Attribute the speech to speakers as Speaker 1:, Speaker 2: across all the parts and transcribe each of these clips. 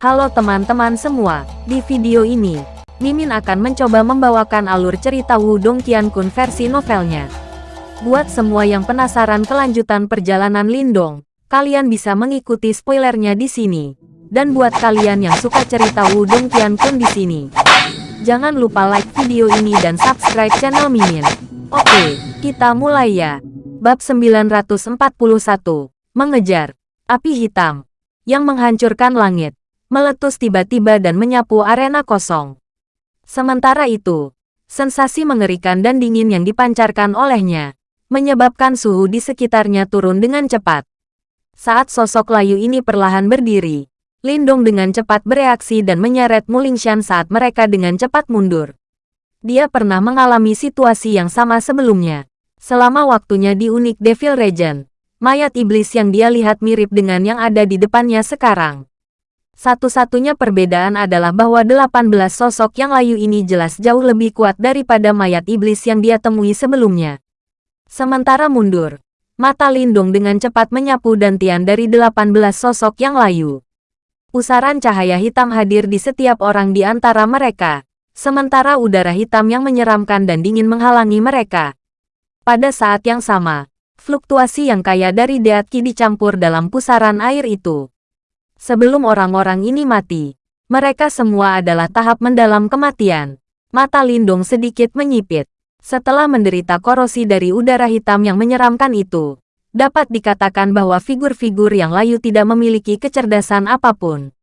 Speaker 1: Halo teman-teman semua, di video ini, Mimin akan mencoba membawakan alur cerita Wudong Qiankun versi novelnya. Buat semua yang penasaran kelanjutan perjalanan Lindong, kalian bisa mengikuti spoilernya di sini. Dan buat kalian yang suka cerita Wudong Qiankun di sini, jangan lupa like video ini dan subscribe channel Mimin. Oke, kita mulai ya. Bab 941, Mengejar, Api Hitam, yang menghancurkan langit, meletus tiba-tiba dan menyapu arena kosong. Sementara itu, sensasi mengerikan dan dingin yang dipancarkan olehnya, menyebabkan suhu di sekitarnya turun dengan cepat. Saat sosok layu ini perlahan berdiri, Lindong dengan cepat bereaksi dan menyeret Mulingshan saat mereka dengan cepat mundur. Dia pernah mengalami situasi yang sama sebelumnya. Selama waktunya di Unik Devil Regent, mayat iblis yang dia lihat mirip dengan yang ada di depannya sekarang. Satu-satunya perbedaan adalah bahwa 18 sosok yang layu ini jelas jauh lebih kuat daripada mayat iblis yang dia temui sebelumnya. Sementara mundur, mata Lindung dengan cepat menyapu dantian dari 18 sosok yang layu. Pusaran cahaya hitam hadir di setiap orang di antara mereka, sementara udara hitam yang menyeramkan dan dingin menghalangi mereka. Pada saat yang sama, fluktuasi yang kaya dari Deatki dicampur dalam pusaran air itu. Sebelum orang-orang ini mati, mereka semua adalah tahap mendalam kematian. Mata Lindung sedikit menyipit. Setelah menderita korosi dari udara hitam yang menyeramkan itu, dapat dikatakan bahwa figur-figur yang layu tidak memiliki kecerdasan apa pun.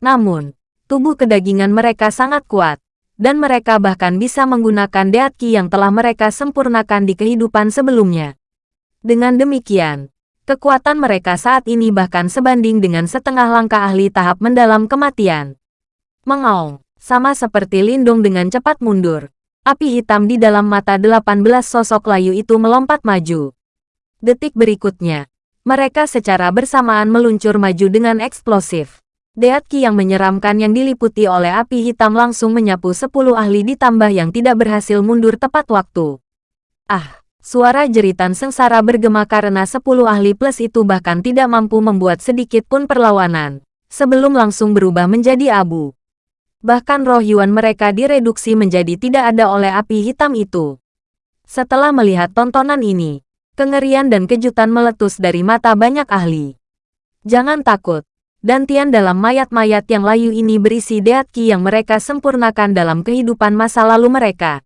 Speaker 1: Namun, tubuh kedagingan mereka sangat kuat, dan mereka bahkan bisa menggunakan Deatki yang telah mereka sempurnakan di kehidupan sebelumnya. Dengan demikian, kekuatan mereka saat ini bahkan sebanding dengan setengah langkah ahli tahap mendalam kematian. Mengaung, sama seperti Lindung dengan cepat mundur. Api hitam di dalam mata 18 sosok layu itu melompat maju. Detik berikutnya, mereka secara bersamaan meluncur maju dengan eksplosif. Deatki yang menyeramkan yang diliputi oleh api hitam langsung menyapu sepuluh ahli ditambah yang tidak berhasil mundur tepat waktu. Ah, suara jeritan sengsara bergema karena sepuluh ahli plus itu bahkan tidak mampu membuat sedikit pun perlawanan, sebelum langsung berubah menjadi abu. Bahkan roh Yuan mereka direduksi menjadi tidak ada oleh api hitam itu. Setelah melihat tontonan ini, kengerian dan kejutan meletus dari mata banyak ahli. Jangan takut, Dantian dalam mayat-mayat yang layu ini berisi deatki yang mereka sempurnakan dalam kehidupan masa lalu mereka.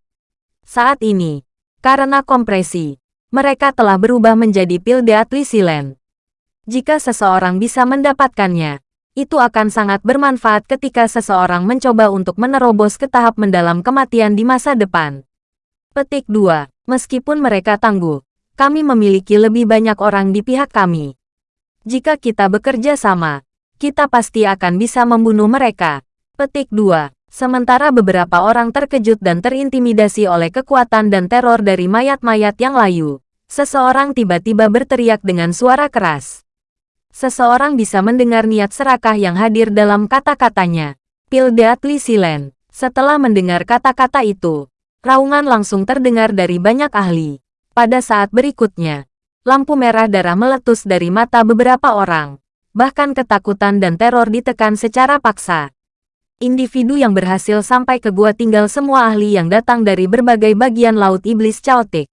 Speaker 1: Saat ini, karena kompresi, mereka telah berubah menjadi pil deatli silen. Jika seseorang bisa mendapatkannya, itu akan sangat bermanfaat ketika seseorang mencoba untuk menerobos ke tahap mendalam kematian di masa depan. Petik 2. Meskipun mereka tangguh, kami memiliki lebih banyak orang di pihak kami. Jika kita bekerja sama, kita pasti akan bisa membunuh mereka. Petik 2. Sementara beberapa orang terkejut dan terintimidasi oleh kekuatan dan teror dari mayat-mayat yang layu, seseorang tiba-tiba berteriak dengan suara keras. Seseorang bisa mendengar niat serakah yang hadir dalam kata-katanya. Pildeatli Silen. Setelah mendengar kata-kata itu, raungan langsung terdengar dari banyak ahli. Pada saat berikutnya, lampu merah darah meletus dari mata beberapa orang bahkan ketakutan dan teror ditekan secara paksa. Individu yang berhasil sampai ke gua tinggal semua ahli yang datang dari berbagai bagian laut iblis caotik.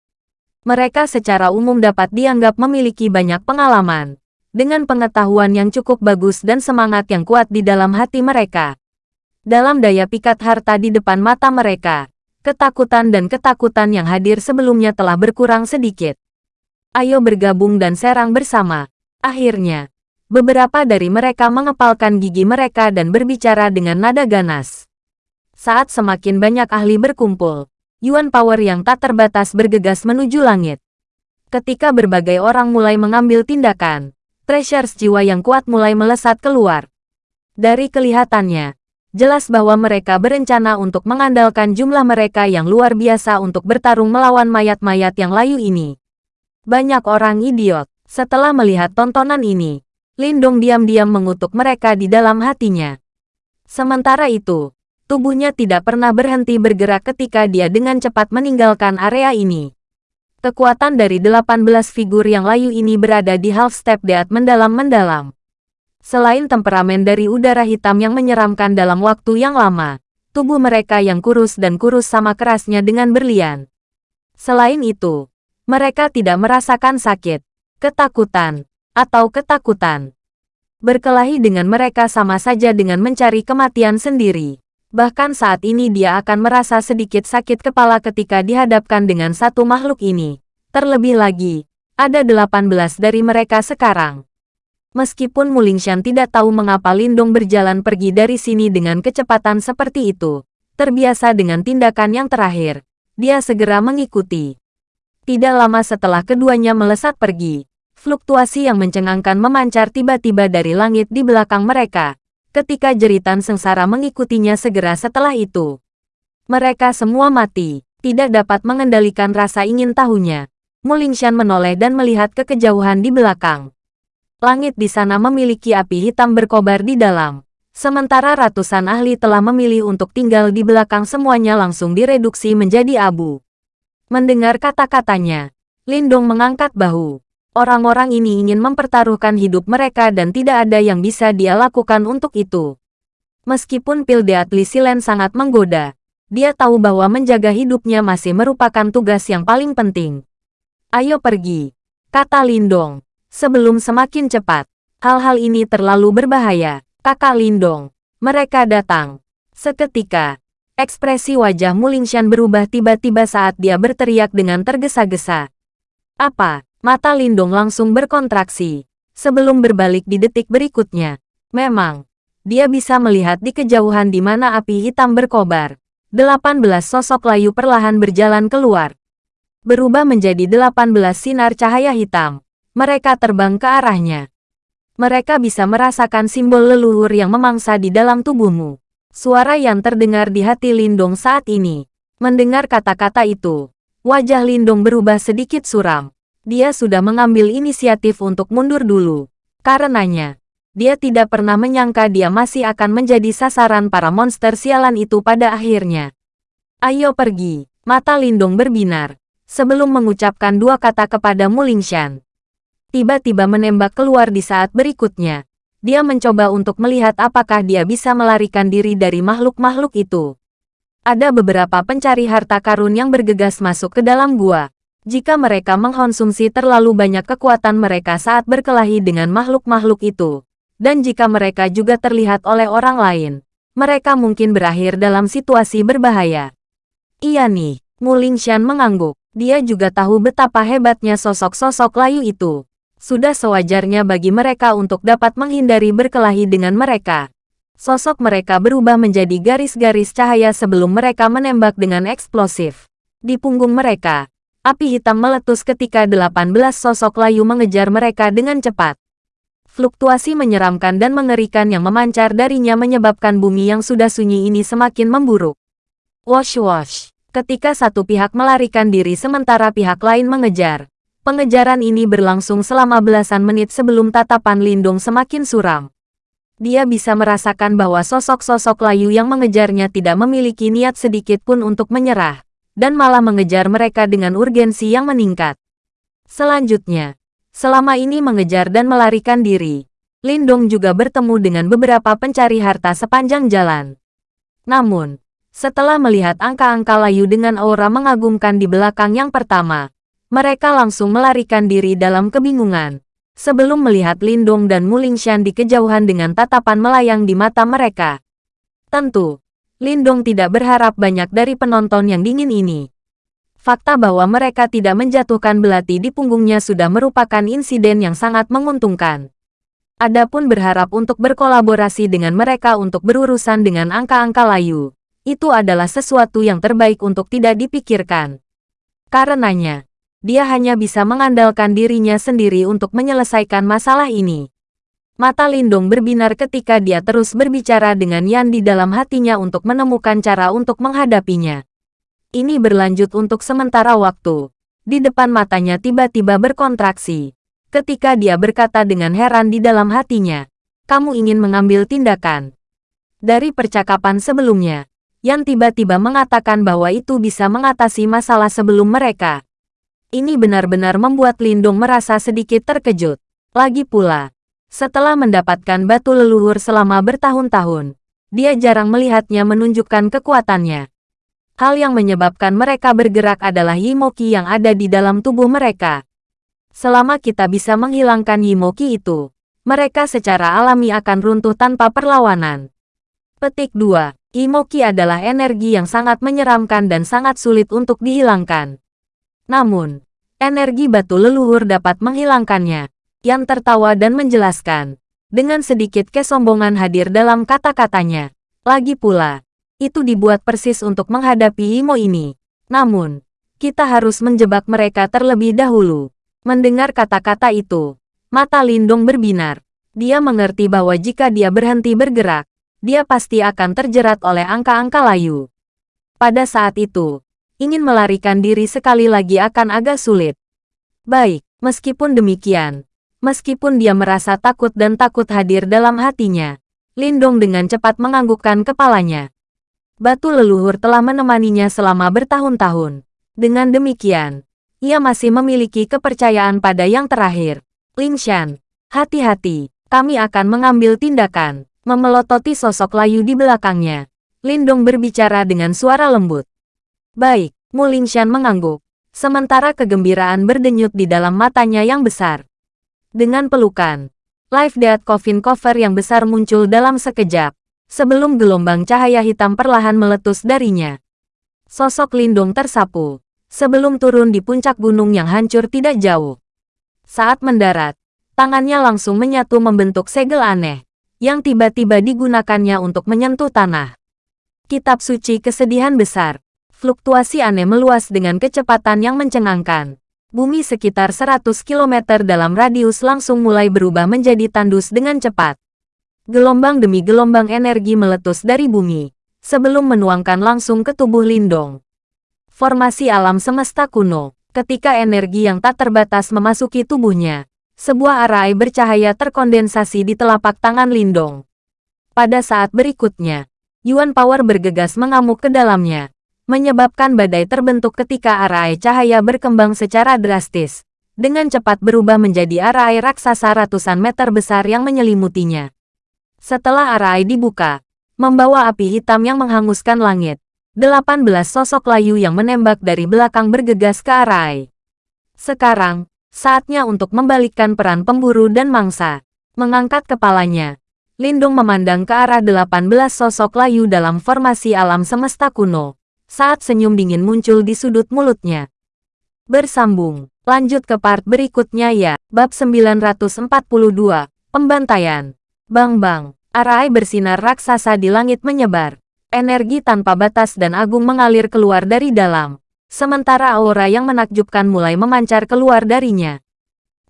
Speaker 1: Mereka secara umum dapat dianggap memiliki banyak pengalaman, dengan pengetahuan yang cukup bagus dan semangat yang kuat di dalam hati mereka. Dalam daya pikat harta di depan mata mereka, ketakutan dan ketakutan yang hadir sebelumnya telah berkurang sedikit. Ayo bergabung dan serang bersama. Akhirnya, Beberapa dari mereka mengepalkan gigi mereka dan berbicara dengan nada ganas. Saat semakin banyak ahli berkumpul, Yuan Power yang tak terbatas bergegas menuju langit. Ketika berbagai orang mulai mengambil tindakan, treasures jiwa yang kuat mulai melesat keluar. Dari kelihatannya, jelas bahwa mereka berencana untuk mengandalkan jumlah mereka yang luar biasa untuk bertarung melawan mayat-mayat yang layu ini. Banyak orang idiot, setelah melihat tontonan ini, Lindong diam-diam mengutuk mereka di dalam hatinya. Sementara itu, tubuhnya tidak pernah berhenti bergerak ketika dia dengan cepat meninggalkan area ini. Kekuatan dari 18 figur yang layu ini berada di half step deat mendalam-mendalam. Selain temperamen dari udara hitam yang menyeramkan dalam waktu yang lama, tubuh mereka yang kurus dan kurus sama kerasnya dengan berlian. Selain itu, mereka tidak merasakan sakit, ketakutan, atau ketakutan. Berkelahi dengan mereka sama saja dengan mencari kematian sendiri. Bahkan saat ini dia akan merasa sedikit sakit kepala ketika dihadapkan dengan satu makhluk ini. Terlebih lagi, ada 18 dari mereka sekarang. Meskipun Mulingshan tidak tahu mengapa Lindong berjalan pergi dari sini dengan kecepatan seperti itu, terbiasa dengan tindakan yang terakhir, dia segera mengikuti. Tidak lama setelah keduanya melesat pergi, fluktuasi yang mencengangkan memancar tiba-tiba dari langit di belakang mereka, ketika jeritan sengsara mengikutinya segera setelah itu. Mereka semua mati, tidak dapat mengendalikan rasa ingin tahunya. Mulingshan menoleh dan melihat ke kejauhan di belakang. Langit di sana memiliki api hitam berkobar di dalam. Sementara ratusan ahli telah memilih untuk tinggal di belakang semuanya langsung direduksi menjadi abu. Mendengar kata-katanya, Lindong mengangkat bahu. Orang-orang ini ingin mempertaruhkan hidup mereka dan tidak ada yang bisa dia lakukan untuk itu. Meskipun pil Deatli Silen sangat menggoda, dia tahu bahwa menjaga hidupnya masih merupakan tugas yang paling penting. Ayo pergi, kata Lindong. Sebelum semakin cepat, hal-hal ini terlalu berbahaya, kakak Lindong. Mereka datang. Seketika, ekspresi wajah Mulingshan berubah tiba-tiba saat dia berteriak dengan tergesa-gesa. Apa? Mata Lindong langsung berkontraksi. Sebelum berbalik di detik berikutnya. Memang, dia bisa melihat di kejauhan di mana api hitam berkobar. 18 sosok layu perlahan berjalan keluar. Berubah menjadi 18 sinar cahaya hitam. Mereka terbang ke arahnya. Mereka bisa merasakan simbol leluhur yang memangsa di dalam tubuhmu. Suara yang terdengar di hati Lindong saat ini. Mendengar kata-kata itu, wajah Lindong berubah sedikit suram. Dia sudah mengambil inisiatif untuk mundur dulu. Karenanya, dia tidak pernah menyangka dia masih akan menjadi sasaran para monster sialan itu pada akhirnya. Ayo pergi, mata Lindong berbinar. Sebelum mengucapkan dua kata kepada Mulingshan. Tiba-tiba menembak keluar di saat berikutnya. Dia mencoba untuk melihat apakah dia bisa melarikan diri dari makhluk-makhluk itu. Ada beberapa pencari harta karun yang bergegas masuk ke dalam gua. Jika mereka mengkonsumsi terlalu banyak kekuatan mereka saat berkelahi dengan makhluk-makhluk itu, dan jika mereka juga terlihat oleh orang lain, mereka mungkin berakhir dalam situasi berbahaya. Iya nih, Muling Shan mengangguk. Dia juga tahu betapa hebatnya sosok-sosok layu itu. Sudah sewajarnya bagi mereka untuk dapat menghindari berkelahi dengan mereka. Sosok mereka berubah menjadi garis-garis cahaya sebelum mereka menembak dengan eksplosif. Di punggung mereka, Api hitam meletus ketika 18 sosok layu mengejar mereka dengan cepat. Fluktuasi menyeramkan dan mengerikan yang memancar darinya menyebabkan bumi yang sudah sunyi ini semakin memburuk. Wash-wash. Ketika satu pihak melarikan diri sementara pihak lain mengejar. Pengejaran ini berlangsung selama belasan menit sebelum tatapan Lindung semakin suram. Dia bisa merasakan bahwa sosok-sosok layu yang mengejarnya tidak memiliki niat sedikit pun untuk menyerah dan malah mengejar mereka dengan urgensi yang meningkat. Selanjutnya, selama ini mengejar dan melarikan diri, Lindong juga bertemu dengan beberapa pencari harta sepanjang jalan. Namun, setelah melihat angka-angka layu dengan aura mengagumkan di belakang yang pertama, mereka langsung melarikan diri dalam kebingungan. Sebelum melihat Lindong dan Mulingshan di kejauhan dengan tatapan melayang di mata mereka. Tentu, Lindong tidak berharap banyak dari penonton yang dingin ini. Fakta bahwa mereka tidak menjatuhkan belati di punggungnya sudah merupakan insiden yang sangat menguntungkan. Adapun berharap untuk berkolaborasi dengan mereka untuk berurusan dengan angka-angka layu, itu adalah sesuatu yang terbaik untuk tidak dipikirkan. Karenanya, dia hanya bisa mengandalkan dirinya sendiri untuk menyelesaikan masalah ini. Mata Lindong berbinar ketika dia terus berbicara dengan Yan di dalam hatinya untuk menemukan cara untuk menghadapinya. Ini berlanjut untuk sementara waktu. Di depan matanya tiba-tiba berkontraksi. Ketika dia berkata dengan heran di dalam hatinya, kamu ingin mengambil tindakan. Dari percakapan sebelumnya, Yan tiba-tiba mengatakan bahwa itu bisa mengatasi masalah sebelum mereka. Ini benar-benar membuat Lindong merasa sedikit terkejut. Lagi pula, Setelah mendapatkan batu leluhur selama bertahun-tahun, dia jarang melihatnya menunjukkan kekuatannya. Hal yang menyebabkan mereka bergerak adalah Yimoki yang ada di dalam tubuh mereka. Selama kita bisa menghilangkan Yimoki itu, mereka secara alami akan runtuh tanpa perlawanan. Petik 2. Imoki adalah energi yang sangat menyeramkan dan sangat sulit untuk dihilangkan. Namun, energi batu leluhur dapat menghilangkannya. Yang tertawa dan menjelaskan. Dengan sedikit kesombongan hadir dalam kata-katanya. Lagi pula, itu dibuat persis untuk menghadapi Imo ini. Namun, kita harus menjebak mereka terlebih dahulu. Mendengar kata-kata itu, mata Lindung berbinar. Dia mengerti bahwa jika dia berhenti bergerak, dia pasti akan terjerat oleh angka-angka layu. Pada saat itu, ingin melarikan diri sekali lagi akan agak sulit. Baik, meskipun demikian, meskipun dia merasa takut dan takut hadir dalam hatinya, Lindong dengan cepat menganggukkan kepalanya. Batu leluhur telah menemaninya selama bertahun-tahun. Dengan demikian, ia masih memiliki kepercayaan pada yang terakhir. Lin Shan, hati-hati, kami akan mengambil tindakan. Memelototi sosok layu di belakangnya. Lindong berbicara dengan suara lembut. Baik, Mu Shan mengangguk. Sementara kegembiraan berdenyut di dalam matanya yang besar. Dengan pelukan, Life Death Coffin Cover yang besar muncul dalam sekejap. Sebelum gelombang cahaya hitam perlahan meletus darinya. Sosok Lindong tersapu. Sebelum turun di puncak gunung yang hancur tidak jauh. Saat mendarat, tangannya langsung menyatu membentuk segel aneh yang tiba-tiba digunakannya untuk menyentuh tanah. Kitab suci kesedihan besar. Fluktuasi aneh meluas dengan kecepatan yang mencengangkan. Bumi sekitar 100 km dalam radius langsung mulai berubah menjadi tandus dengan cepat. Gelombang demi gelombang energi meletus dari bumi, sebelum menuangkan langsung ke tubuh Lindong. Formasi alam semesta kuno, ketika energi yang tak terbatas memasuki tubuhnya, sebuah arai bercahaya terkondensasi di telapak tangan Lindong. Pada saat berikutnya, Yuan Power bergegas mengamuk ke dalamnya, menyebabkan badai terbentuk ketika arai cahaya berkembang secara drastis, dengan cepat berubah menjadi arai raksasa ratusan meter besar yang menyelimutinya. Setelah arai dibuka, membawa api hitam yang menghanguskan langit, 18 sosok layu yang menembak dari belakang bergegas ke arai. Sekarang, Saatnya untuk membalikkan peran pemburu dan mangsa. Mengangkat kepalanya, Lindung memandang ke arah 18 sosok layu dalam formasi alam semesta kuno. Saat senyum dingin muncul di sudut mulutnya. Bersambung, lanjut ke part berikutnya ya. Bab 942, Pembantaian. Bang-bang, arai bersinar raksasa di langit menyebar. Energi tanpa batas dan agung mengalir keluar dari dalam sementara aura yang menakjubkan mulai memancar keluar darinya.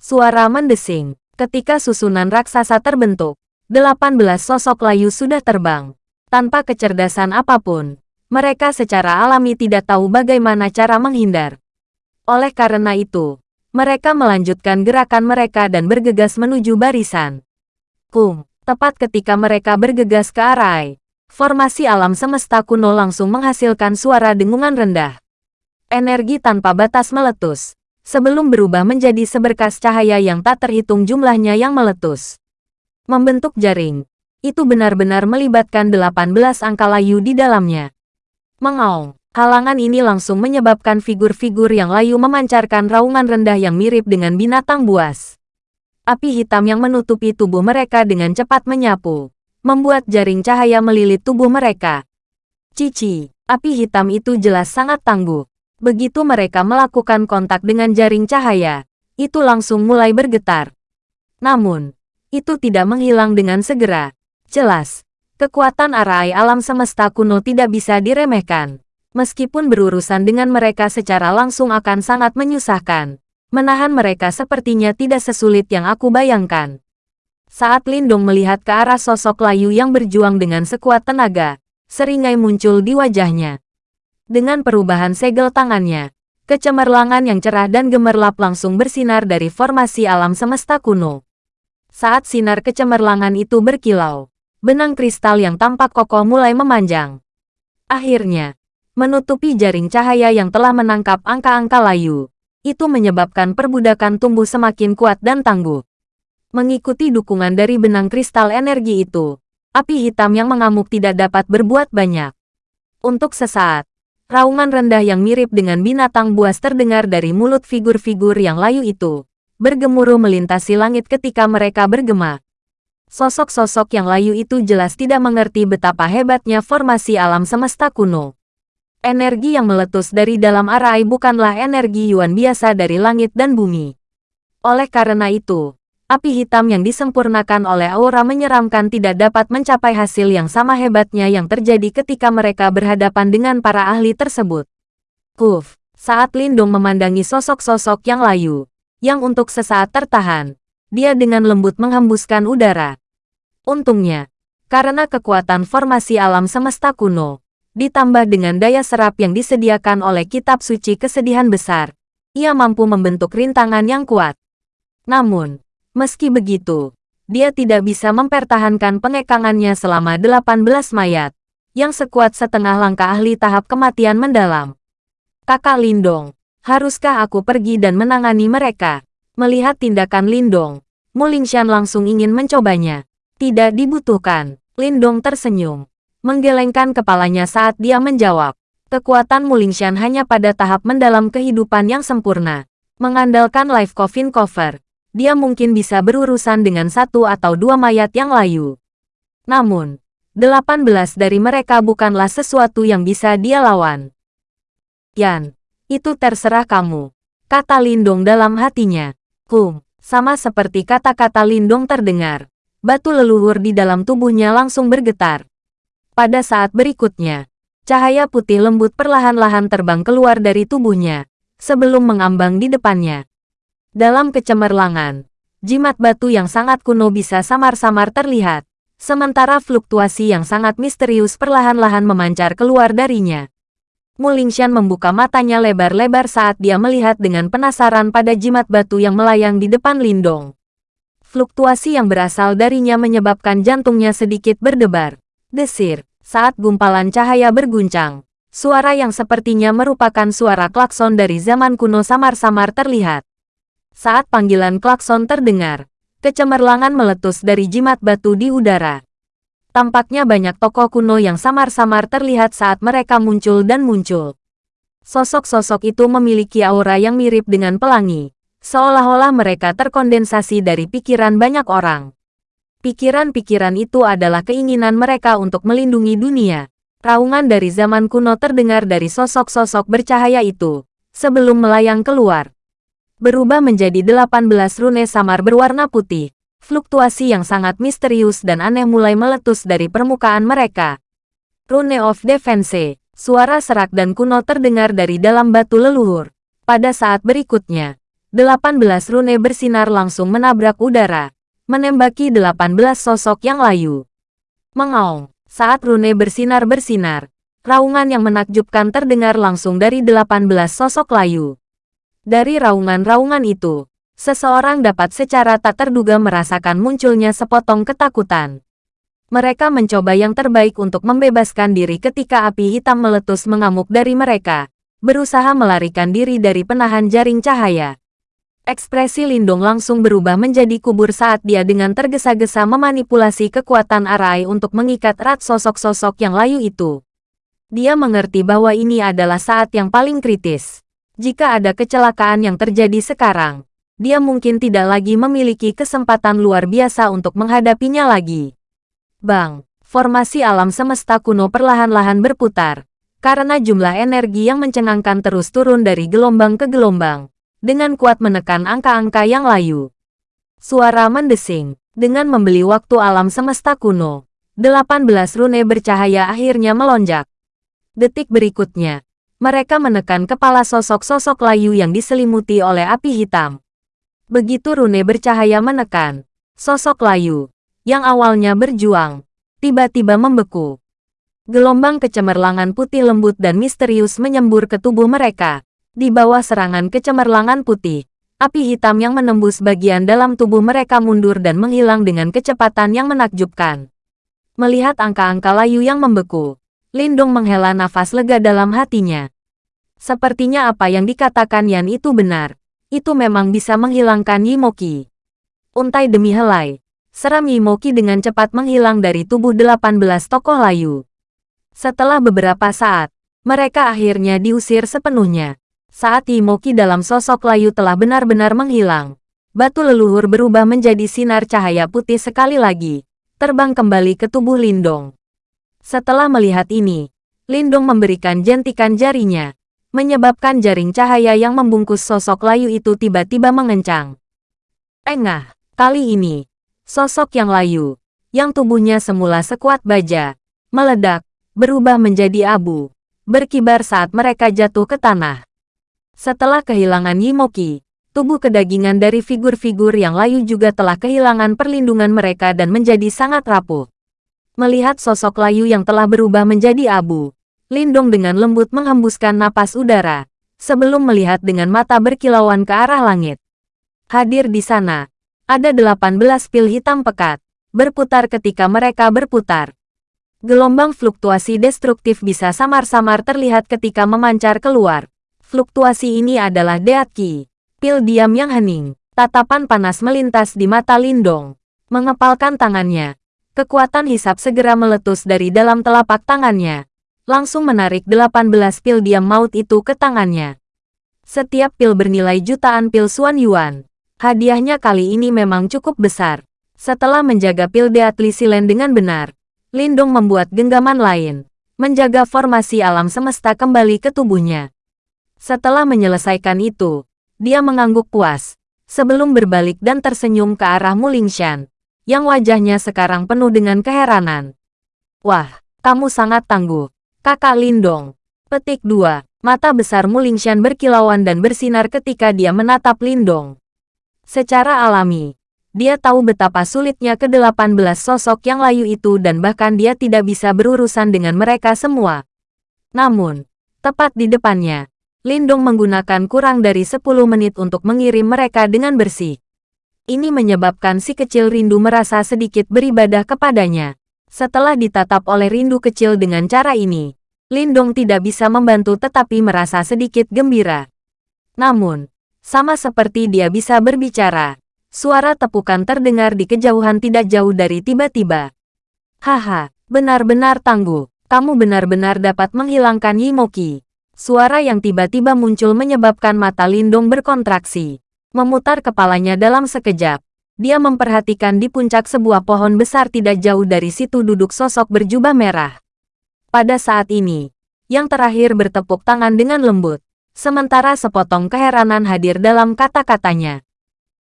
Speaker 1: Suara mendesing. Ketika susunan raksasa terbentuk, 18 sosok layu sudah terbang. Tanpa kecerdasan apa pun, mereka secara alami tidak tahu bagaimana cara menghindar. Oleh karena itu, mereka melanjutkan gerakan mereka dan bergegas menuju barisan. Kum, tepat ketika mereka bergegas ke arah formasi alam semesta kuno langsung menghasilkan suara dengungan rendah energi tanpa batas meletus, sebelum berubah menjadi seberkas cahaya yang tak terhitung jumlahnya yang meletus. Membentuk jaring, itu benar-benar melibatkan 18 angka layu di dalamnya. Mengaung, halangan ini langsung menyebabkan figur-figur yang layu memancarkan raungan rendah yang mirip dengan binatang buas. Api hitam yang menutupi tubuh mereka dengan cepat menyapu, membuat jaring cahaya melilit tubuh mereka. Cici, api hitam itu jelas sangat tangguh. Begitu mereka melakukan kontak dengan jaring cahaya, itu langsung mulai bergetar. Namun, itu tidak menghilang dengan segera. Jelas, kekuatan arai alam semesta kuno tidak bisa diremehkan. Meskipun berurusan dengan mereka secara langsung akan sangat menyusahkan. Menahan mereka sepertinya tidak sesulit yang aku bayangkan. Saat Lindung melihat ke arah sosok layu yang berjuang dengan sekuat tenaga, seringai muncul di wajahnya. Dengan perubahan segel tangannya, kecemerlangan yang cerah dan gemerlap langsung bersinar dari formasi alam semesta kuno. Saat sinar kecemerlangan itu berkilau, benang kristal yang tampak kokoh mulai memanjang. Akhirnya, menutupi jaring cahaya yang telah menangkap angka-angka layu. Itu menyebabkan perbudakan tumbuh semakin kuat dan tangguh. Mengikuti dukungan dari benang kristal energi itu, api hitam yang mengamuk tidak dapat berbuat banyak. Untuk sesaat, raungan rendah yang mirip dengan binatang buas terdengar dari mulut figur-figur yang layu itu, bergemuruh melintasi langit ketika mereka bergema. Sosok-sosok yang layu itu jelas tidak mengerti betapa hebatnya formasi alam semesta kuno. Energi yang meletus dari dalam arai bukanlah energi Yuan biasa dari langit dan bumi. Oleh karena itu, api hitam yang disempurnakan oleh aura menyeramkan tidak dapat mencapai hasil yang sama hebatnya yang terjadi ketika mereka berhadapan dengan para ahli tersebut. Kuf, saat Lindung memandangi sosok-sosok yang layu, yang untuk sesaat tertahan, dia dengan lembut menghembuskan udara. Untungnya, karena kekuatan formasi alam semesta kuno, ditambah dengan daya serap yang disediakan oleh kitab suci kesedihan besar, ia mampu membentuk rintangan yang kuat. Namun, meski begitu, dia tidak bisa mempertahankan pengekangannya selama 18 mayat, yang sekuat setengah langkah ahli tahap kematian mendalam. Kakak Lindong, haruskah aku pergi dan menangani mereka? Melihat tindakan Lindong, Mulingshan langsung ingin mencobanya. Tidak dibutuhkan. Lindong tersenyum. Menggelengkan kepalanya saat dia menjawab. Kekuatan Mulingshan hanya pada tahap mendalam kehidupan yang sempurna. Mengandalkan life coffin cover. Dia mungkin bisa berurusan dengan satu atau dua mayat yang layu. Namun, 18 dari mereka bukanlah sesuatu yang bisa dia lawan. Yan, itu terserah kamu. Kata Lindong dalam hatinya. Sama seperti kata-kata Lindong terdengar batu leluhur di dalam tubuhnya langsung bergetar. Pada saat berikutnya, cahaya putih lembut perlahan-lahan terbang keluar dari tubuhnya, sebelum mengambang di depannya. Dalam kecemerlangan, jimat batu yang sangat kuno bisa samar-samar terlihat, sementara fluktuasi yang sangat misterius perlahan-lahan memancar keluar darinya. Mulingshan membuka matanya lebar-lebar saat dia melihat dengan penasaran pada jimat batu yang melayang di depan Lindong. Fluktuasi yang berasal darinya menyebabkan jantungnya sedikit berdebar. Desir, saat gumpalan cahaya berguncang. Suara yang sepertinya merupakan suara klakson dari zaman kuno samar-samar terlihat. Saat panggilan klakson terdengar, kecemerlangan meletus dari jimat batu di udara. Tampaknya banyak tokoh kuno yang samar-samar terlihat saat mereka muncul dan muncul. Sosok-sosok itu memiliki aura yang mirip dengan pelangi, Seolah-olah mereka terkondensasi dari pikiran banyak orang. Pikiran-pikiran itu adalah keinginan mereka untuk melindungi dunia. Raungan dari zaman kuno terdengar dari sosok-sosok bercahaya itu, sebelum melayang keluar. Berubah menjadi 18 rune samar berwarna putih. Fluktuasi yang sangat misterius dan aneh mulai meletus dari permukaan mereka. Rune of Defense, suara serak dan kuno terdengar dari dalam batu leluhur. Pada saat berikutnya, 18 rune bersinar langsung menabrak udara, menembaki 18 sosok yang layu. Mengaung, saat rune bersinar-bersinar, raungan yang menakjubkan terdengar langsung dari 18 sosok layu. Dari raungan-raungan itu, seseorang dapat secara tak terduga merasakan munculnya sepotong ketakutan. Mereka mencoba yang terbaik untuk membebaskan diri ketika api hitam meletus mengamuk dari mereka, berusaha melarikan diri dari penahan jaring cahaya. Ekspresi Lindong langsung berubah menjadi kubur saat dia dengan tergesa-gesa memanipulasi kekuatan Arai untuk mengikat erat sosok-sosok yang layu itu. Dia mengerti bahwa ini adalah saat yang paling kritis. Jika ada kecelakaan yang terjadi sekarang, dia mungkin tidak lagi memiliki kesempatan luar biasa untuk menghadapinya lagi. Bang, formasi alam semesta kuno perlahan-lahan berputar, karena jumlah energi yang mencengangkan terus turun dari gelombang ke gelombang dengan kuat menekan angka-angka yang layu. Suara mendesing, dengan membeli waktu alam semesta kuno. 18 rune bercahaya akhirnya melonjak. Detik berikutnya, mereka menekan kepala sosok-sosok layu yang diselimuti oleh api hitam. Begitu rune bercahaya menekan, sosok layu, yang awalnya berjuang, tiba-tiba membeku. Gelombang kecemerlangan putih lembut dan misterius menyembur ke tubuh mereka, di bawah serangan kecemerlangan putih, api hitam yang menembus bagian dalam tubuh mereka mundur dan menghilang dengan kecepatan yang menakjubkan. Melihat angka-angka layu yang membeku, Lindung menghela nafas lega dalam hatinya. Sepertinya apa yang dikatakan Yan itu benar. Itu memang bisa menghilangkan Yimoki. Untai demi helai, seram Yimoki dengan cepat menghilang dari tubuh 18 tokoh layu. Setelah beberapa saat, mereka akhirnya diusir sepenuhnya. Saat Yimoki dalam sosok layu telah benar-benar menghilang, batu leluhur berubah menjadi sinar cahaya putih sekali lagi, terbang kembali ke tubuh Lindong. Setelah melihat ini, Lindong memberikan jentikan jarinya, menyebabkan jaring cahaya yang membungkus sosok layu itu tiba-tiba mengencang. Engah, kali ini, sosok yang layu, yang tubuhnya semula sekuat baja, meledak, berubah menjadi abu, berkibar saat mereka jatuh ke tanah. Setelah kehilangan Yimoki, tubuh kedagingan dari figur-figur yang layu juga telah kehilangan perlindungan mereka dan menjadi sangat rapuh. Melihat sosok layu yang telah berubah menjadi abu, Lindong dengan lembut menghembuskan napas udara, sebelum melihat dengan mata berkilauan ke arah langit. Hadir di sana, ada 18 pil hitam pekat, berputar ketika mereka berputar. Gelombang fluktuasi destruktif bisa samar-samar terlihat ketika memancar keluar. Fluktuasi ini adalah Deatki, pil diam yang hening. Tatapan panas melintas di mata Lindong. Mengepalkan tangannya. Kekuatan hisap segera meletus dari dalam telapak tangannya langsung menarik 18 pil diam maut itu ke tangannya. Setiap pil bernilai jutaan pil Suan Yuan. Hadiahnya kali ini memang cukup besar. Setelah menjaga pil Deatli Silen dengan benar, Lindung membuat genggaman lain, menjaga formasi alam semesta kembali ke tubuhnya. Setelah menyelesaikan itu, dia mengangguk puas, sebelum berbalik dan tersenyum ke arah Mulingshan, yang wajahnya sekarang penuh dengan keheranan. Wah, kamu sangat tangguh. Kakak Lindong. Petik 2. Mata besar Mulingshan berkilauan dan bersinar ketika dia menatap Lindong. Secara alami, dia tahu betapa sulitnya ke-18 sosok yang layu itu dan bahkan dia tidak bisa berurusan dengan mereka semua. Namun, tepat di depannya, Lindong menggunakan kurang dari 10 menit untuk mengirim mereka dengan bersih. Ini menyebabkan si kecil rindu merasa sedikit beribadah kepadanya. Setelah ditatap oleh rindu kecil dengan cara ini, Lindong tidak bisa membantu tetapi merasa sedikit gembira. Namun, sama seperti dia bisa berbicara, suara tepukan terdengar di kejauhan tidak jauh dari tiba-tiba. Haha, benar-benar tangguh. Kamu benar-benar dapat menghilangkan Yimoki. Suara yang tiba-tiba muncul menyebabkan mata Lindong berkontraksi. Memutar kepalanya dalam sekejap. Dia memperhatikan di puncak sebuah pohon besar tidak jauh dari situ duduk sosok berjubah merah. Pada saat ini, yang terakhir bertepuk tangan dengan lembut, sementara sepotong keheranan hadir dalam kata-katanya.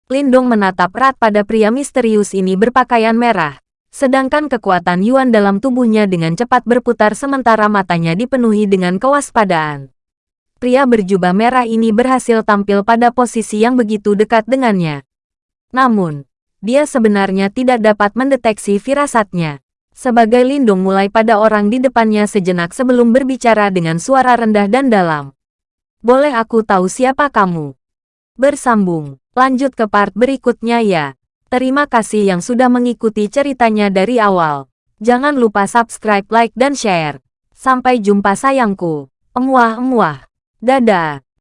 Speaker 1: Lindong menatap erat pada pria misterius ini berpakaian merah, sedangkan kekuatan Yuan dalam tubuhnya dengan cepat berputar sementara matanya dipenuhi dengan kewaspadaan. Pria berjubah merah ini berhasil tampil pada posisi yang begitu dekat dengannya. Namun, dia sebenarnya tidak dapat mendeteksi firasatnya. Sebagai lindung mulai pada orang di depannya sejenak sebelum berbicara dengan suara rendah dan dalam. Boleh aku tahu siapa kamu? Bersambung, lanjut ke part berikutnya ya. Terima kasih yang sudah mengikuti ceritanya dari awal. Jangan lupa subscribe, like, dan share. Sampai jumpa sayangku. Emuah-emuah. Dadah.